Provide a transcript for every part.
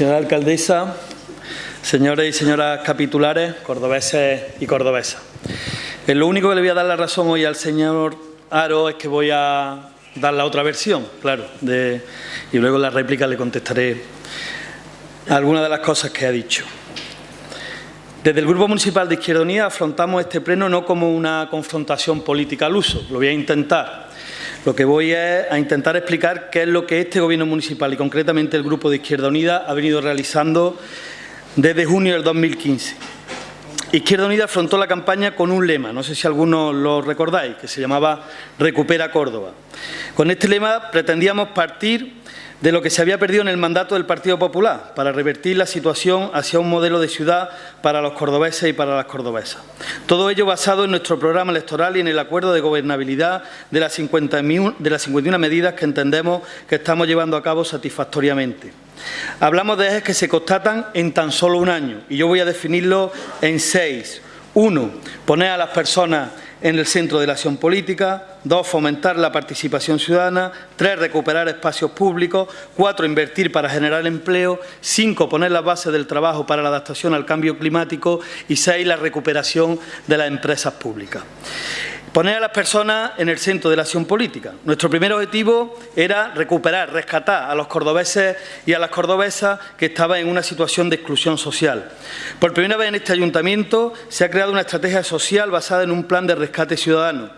Señora alcaldesa, señores y señoras capitulares, cordobeses y cordobesas. Eh, lo único que le voy a dar la razón hoy al señor Aro es que voy a dar la otra versión, claro, y luego en la réplica le contestaré algunas de las cosas que ha dicho. Desde el Grupo Municipal de Izquierda Unida afrontamos este pleno no como una confrontación política al uso, lo voy a intentar, lo que voy a intentar explicar qué es lo que este Gobierno municipal y concretamente el Grupo de Izquierda Unida ha venido realizando desde junio del 2015. Izquierda Unida afrontó la campaña con un lema, no sé si algunos lo recordáis, que se llamaba Recupera Córdoba. Con este lema pretendíamos partir de lo que se había perdido en el mandato del Partido Popular para revertir la situación hacia un modelo de ciudad para los cordobeses y para las cordobesas. Todo ello basado en nuestro programa electoral y en el acuerdo de gobernabilidad de las, 51 medidas que entendemos que estamos llevando a cabo satisfactoriamente. Hablamos de ejes que se constatan en tan solo un año y yo voy a definirlo en seis. Uno, poner a las personas en el centro de la acción política, dos, fomentar la participación ciudadana, tres, recuperar espacios públicos, cuatro, invertir para generar empleo, cinco, poner las bases del trabajo para la adaptación al cambio climático y seis, la recuperación de las empresas públicas. Poner a las personas en el centro de la acción política. Nuestro primer objetivo era recuperar, rescatar a los cordobeses y a las cordobesas que estaban en una situación de exclusión social. Por primera vez en este ayuntamiento se ha creado una estrategia social basada en un plan de rescate ciudadano.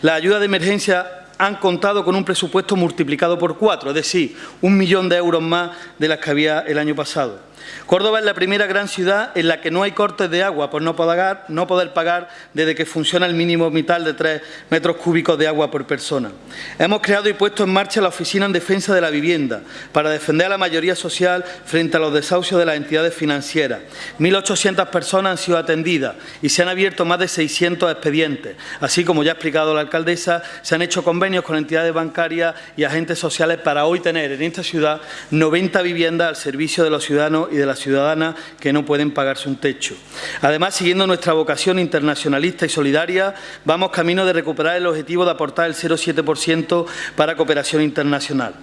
La ayuda de emergencia han contado con un presupuesto multiplicado por cuatro, es decir, un millón de euros más de las que había el año pasado. Córdoba es la primera gran ciudad en la que no hay cortes de agua por no poder, no poder pagar desde que funciona el mínimo vital de 3 metros cúbicos de agua por persona. Hemos creado y puesto en marcha la Oficina en Defensa de la Vivienda para defender a la mayoría social frente a los desahucios de las entidades financieras. 1.800 personas han sido atendidas y se han abierto más de 600 expedientes. Así como ya ha explicado la alcaldesa, se han hecho convenios con entidades bancarias y agentes sociales para hoy tener en esta ciudad 90 viviendas al servicio de los ciudadanos y de las ciudadanas que no pueden pagarse un techo. Además, siguiendo nuestra vocación internacionalista y solidaria, vamos camino de recuperar el objetivo de aportar el 0,7% para cooperación internacional.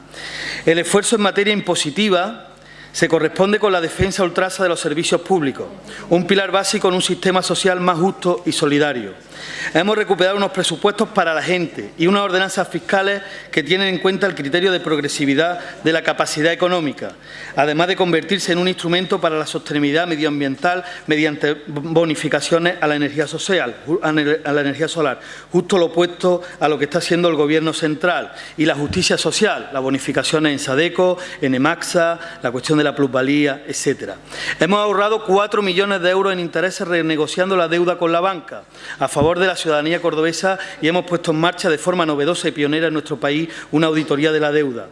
El esfuerzo en materia impositiva se corresponde con la defensa ultrasa de los servicios públicos, un pilar básico en un sistema social más justo y solidario. Hemos recuperado unos presupuestos para la gente y unas ordenanzas fiscales que tienen en cuenta el criterio de progresividad de la capacidad económica, además de convertirse en un instrumento para la sostenibilidad medioambiental mediante bonificaciones a la energía social, a la energía solar, justo lo opuesto a lo que está haciendo el Gobierno central y la justicia social, las bonificaciones en Sadeco, en Emaxa, la cuestión de la plusvalía, etcétera. Hemos ahorrado 4 millones de euros en intereses renegociando la deuda con la banca a favor de la ciudadanía cordobesa y hemos puesto en marcha de forma novedosa y pionera en nuestro país una auditoría de la deuda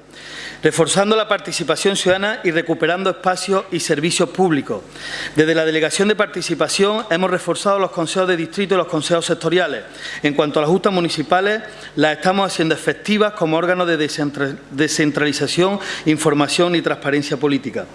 reforzando la participación ciudadana y recuperando espacios y servicios públicos. Desde la Delegación de Participación hemos reforzado los consejos de distrito y los consejos sectoriales. En cuanto a las justas municipales, las estamos haciendo efectivas como órganos de descentralización, información y transparencia política.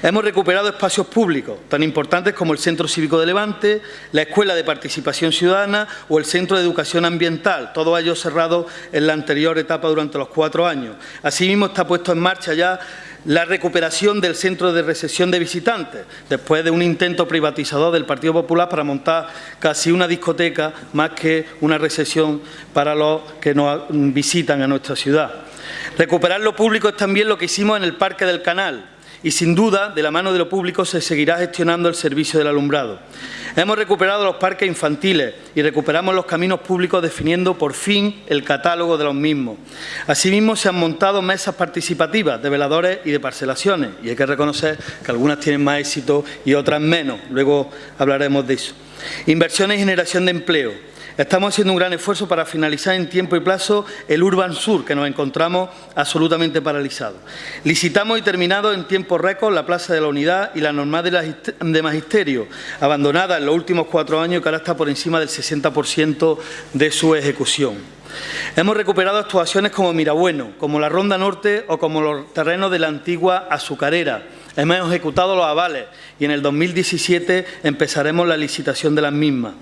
Hemos recuperado espacios públicos tan importantes como el Centro Cívico de Levante, la Escuela de Participación Ciudadana o el Centro de Educación Ambiental, todos ellos cerrados en la anterior etapa durante los cuatro años. Asimismo, está puesto en marcha ya la recuperación del centro de recepción de visitantes, después de un intento privatizador del Partido Popular para montar casi una discoteca más que una recepción para los que nos visitan a nuestra ciudad. Recuperar lo público es también lo que hicimos en el Parque del Canal, y sin duda, de la mano de lo público, se seguirá gestionando el servicio del alumbrado. Hemos recuperado los parques infantiles y recuperamos los caminos públicos definiendo por fin el catálogo de los mismos. Asimismo, se han montado mesas participativas de veladores y de parcelaciones y hay que reconocer que algunas tienen más éxito y otras menos. Luego hablaremos de eso. Inversiones y generación de empleo. Estamos haciendo un gran esfuerzo para finalizar en tiempo y plazo el Urban Sur, que nos encontramos absolutamente paralizado. Licitamos y terminado en tiempo récord la Plaza de la Unidad y la normal de Magisterio, abandonada en los últimos cuatro años que ahora está por encima del 60% de su ejecución. Hemos recuperado actuaciones como Mirabueno, como la Ronda Norte o como los terrenos de la antigua azucarera, Hemos ejecutado los avales y en el 2017 empezaremos la licitación de las mismas.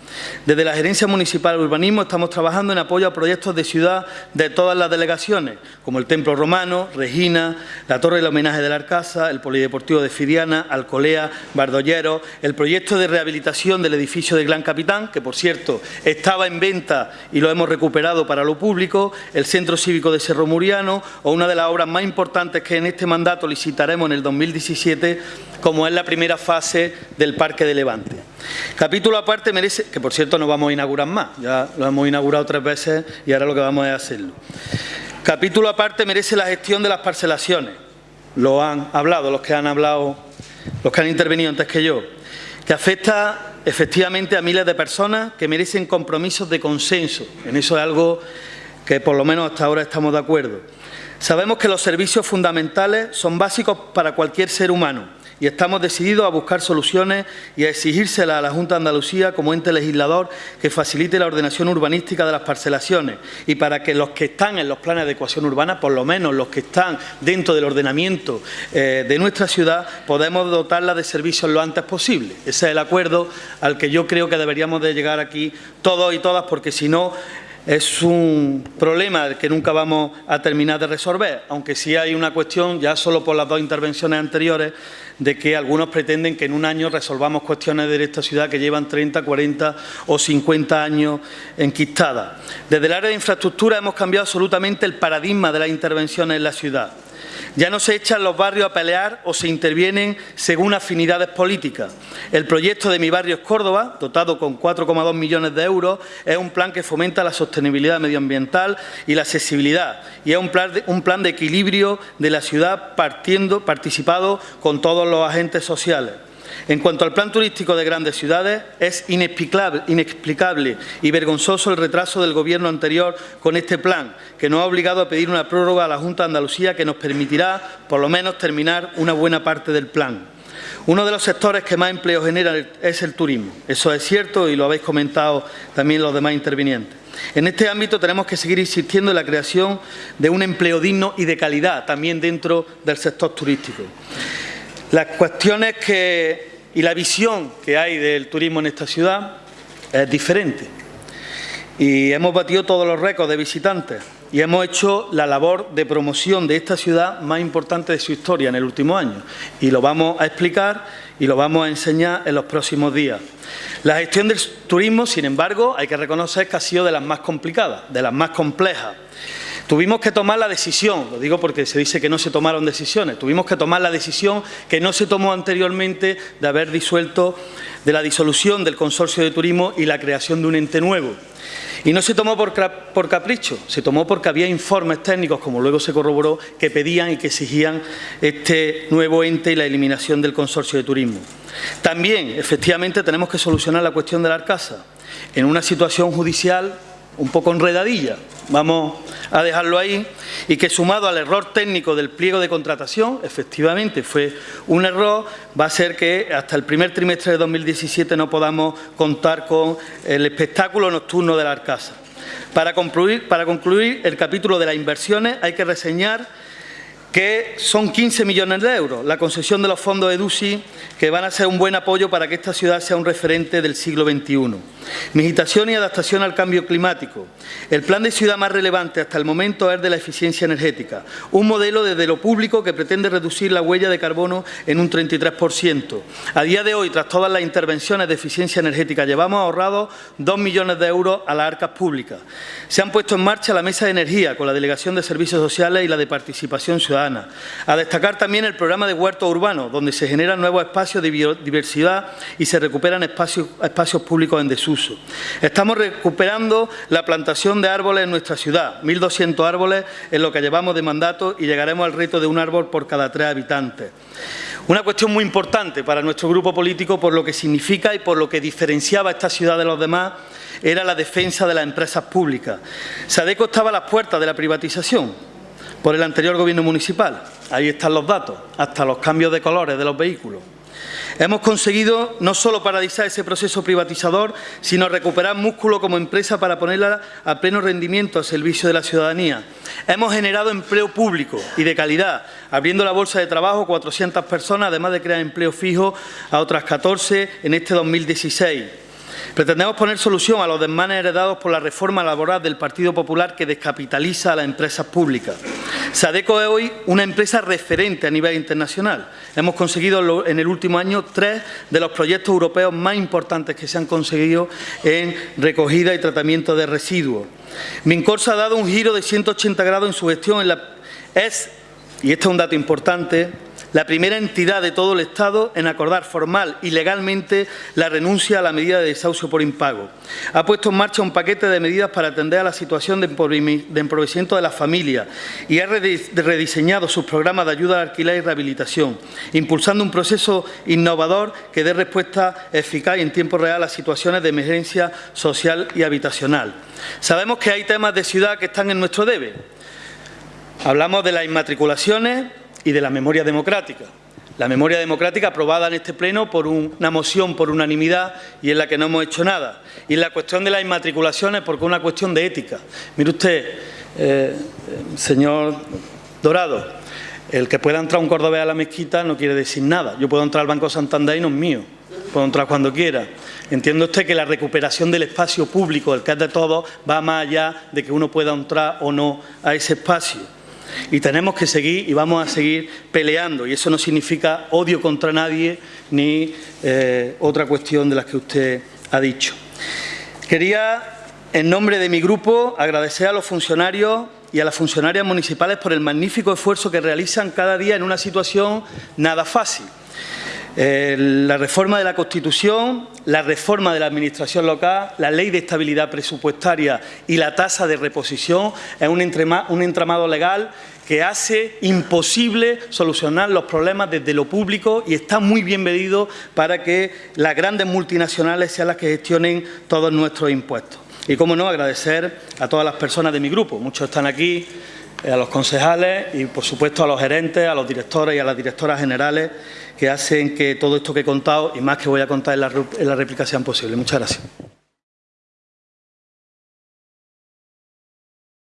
Desde la Gerencia Municipal de Urbanismo estamos trabajando en apoyo a proyectos de ciudad de todas las delegaciones, como el Templo Romano, Regina, la Torre del Homenaje de la Arcasa, el Polideportivo de Firiana, Alcolea, Bardollero, el proyecto de rehabilitación del edificio de Gran Capitán, que por cierto estaba en venta y lo hemos recuperado para lo público, el Centro Cívico de Cerro Muriano o una de las obras más importantes que en este mandato licitaremos en el 2017, como es la primera fase del Parque de Levante. Capítulo aparte merece, que por cierto no vamos a inaugurar más, ya lo hemos inaugurado tres veces y ahora lo que vamos a hacerlo. Capítulo aparte merece la gestión de las parcelaciones. Lo han hablado los que han hablado, los que han intervenido antes que yo, que afecta efectivamente a miles de personas que merecen compromisos de consenso. En eso es algo que por lo menos hasta ahora estamos de acuerdo. Sabemos que los servicios fundamentales son básicos para cualquier ser humano y estamos decididos a buscar soluciones y a exigírselas a la Junta de Andalucía como ente legislador que facilite la ordenación urbanística de las parcelaciones y para que los que están en los planes de ecuación urbana, por lo menos los que están dentro del ordenamiento eh, de nuestra ciudad, podemos dotarla de servicios lo antes posible. Ese es el acuerdo al que yo creo que deberíamos de llegar aquí todos y todas, porque si no es un problema que nunca vamos a terminar de resolver, aunque sí hay una cuestión, ya solo por las dos intervenciones anteriores, de que algunos pretenden que en un año resolvamos cuestiones de esta ciudad que llevan 30, 40 o 50 años enquistadas. Desde el área de infraestructura hemos cambiado absolutamente el paradigma de las intervenciones en la ciudad. Ya no se echan los barrios a pelear o se intervienen según afinidades políticas. El proyecto de Mi Barrio es Córdoba, dotado con 4,2 millones de euros, es un plan que fomenta la sostenibilidad medioambiental y la accesibilidad y es un plan de, un plan de equilibrio de la ciudad participado con todos los agentes sociales. En cuanto al plan turístico de grandes ciudades, es inexplicable, inexplicable, y vergonzoso el retraso del Gobierno anterior con este plan, que nos ha obligado a pedir una prórroga a la Junta de Andalucía que nos permitirá, por lo menos, terminar una buena parte del plan. Uno de los sectores que más empleo genera es el turismo. Eso es cierto y lo habéis comentado también los demás intervinientes. En este ámbito tenemos que seguir insistiendo en la creación de un empleo digno y de calidad también dentro del sector turístico. Las cuestiones que y la visión que hay del turismo en esta ciudad es diferente. Y hemos batido todos los récords de visitantes y hemos hecho la labor de promoción de esta ciudad más importante de su historia en el último año. Y lo vamos a explicar y lo vamos a enseñar en los próximos días. La gestión del turismo, sin embargo, hay que reconocer que ha sido de las más complicadas, de las más complejas. Tuvimos que tomar la decisión, lo digo porque se dice que no se tomaron decisiones, tuvimos que tomar la decisión que no se tomó anteriormente de haber disuelto de la disolución del consorcio de turismo y la creación de un ente nuevo. Y no se tomó por, por, capricho, se tomó porque había informes técnicos, como luego se corroboró, que pedían y que exigían este nuevo ente y la eliminación del consorcio de turismo. También, efectivamente, tenemos que solucionar la cuestión de la Arcasa en una situación judicial un poco enredadilla, vamos a dejarlo ahí, y que sumado al error técnico del pliego de contratación, efectivamente fue un error, va a ser que hasta el primer trimestre de 2017 no podamos contar con el espectáculo nocturno de la Arcasa. Para concluir, el capítulo de las inversiones hay que reseñar que son 15 millones de euros, la concesión de los fondos EDUSI, que van a ser un buen apoyo para que esta ciudad sea un referente del siglo XXI. Meditación y adaptación al cambio climático. El plan de ciudad más relevante hasta el momento es de la eficiencia energética, un modelo desde lo público que pretende reducir la huella de carbono en un 33%. A día de hoy, tras todas las intervenciones de eficiencia energética, llevamos ahorrado 2 millones de euros a las arcas públicas. Se han puesto en marcha la mesa de energía con la Delegación de Servicios Sociales y la de Participación Ciudadana a destacar también el programa de huertos urbanos, donde se generan nuevos espacios de biodiversidad y se recuperan espacios, espacios públicos en desuso. Estamos recuperando la plantación de árboles en nuestra ciudad, 1.200 árboles en lo que llevamos de mandato y llegaremos al reto de un árbol por cada tres habitantes. Una cuestión muy importante para nuestro grupo político por lo que significa y por lo que diferenciaba esta ciudad de los demás era la defensa de las empresas públicas. Sadeco estaba a las puertas de la privatización, por el anterior gobierno municipal. Ahí están los datos, hasta los cambios de colores de los vehículos. Hemos conseguido no solo paralizar ese proceso privatizador, sino recuperar músculo como empresa para ponerla a pleno rendimiento al servicio de la ciudadanía. Hemos generado empleo público y de calidad, abriendo la bolsa de trabajo a 400 personas, además de crear empleo fijo a otras 14 en este 2016. Pretendemos poner solución a los desmanes heredados por la reforma laboral del Partido Popular que descapitaliza a las empresas públicas. Sadeco es hoy una empresa referente a nivel internacional. Hemos conseguido en el último año tres de los proyectos europeos más importantes que se han conseguido en recogida y tratamiento de residuos. Mincorsa ha dado un giro de 180 grados en su gestión. En la, es, y este es un dato importante, la primera entidad de todo el Estado en acordar formal y legalmente la renuncia a la medida de desahucio por impago. Ha puesto en marcha un paquete de medidas para atender a la situación de empobrecimiento de las familias y ha rediseñado sus programas de ayuda al alquiler y rehabilitación, impulsando un proceso innovador que dé respuesta eficaz y en tiempo real a situaciones de emergencia social y habitacional. Sabemos que hay temas de ciudad que están en nuestro debe. Hablamos de las inmatriculaciones, y de la memoria democrática. La memoria democrática aprobada en este Pleno por una moción por unanimidad y en la que no hemos hecho nada. Y en la cuestión de las inmatriculaciones porque es una cuestión de ética. Mire usted, eh, señor Dorado, el que pueda entrar un cordobés a la mezquita no quiere decir nada. Yo puedo entrar al Banco Santander y no es mío. Puedo entrar cuando quiera. Entiende usted que la recuperación del espacio público, el que es de todos, va más allá de que uno pueda entrar o no a ese espacio. Y tenemos que seguir y vamos a seguir peleando. Y eso no significa odio contra nadie ni eh, otra cuestión de las que usted ha dicho. Quería, en nombre de mi grupo, agradecer a los funcionarios y a las funcionarias municipales por el magnífico esfuerzo que realizan cada día en una situación nada fácil. Eh, la reforma de la Constitución, la reforma de la Administración local, la Ley de Estabilidad Presupuestaria y la tasa de reposición es un, un entramado legal que hace imposible solucionar los problemas desde lo público y está muy bien medido para que las grandes multinacionales sean las que gestionen todos nuestros impuestos. Y, cómo no, agradecer a todas las personas de mi grupo. Muchos están aquí, a los concejales y, por supuesto, a los gerentes, a los directores y a las directoras generales que hacen que todo esto que he contado y más que voy a contar en la, en la réplica sean posibles. Muchas gracias.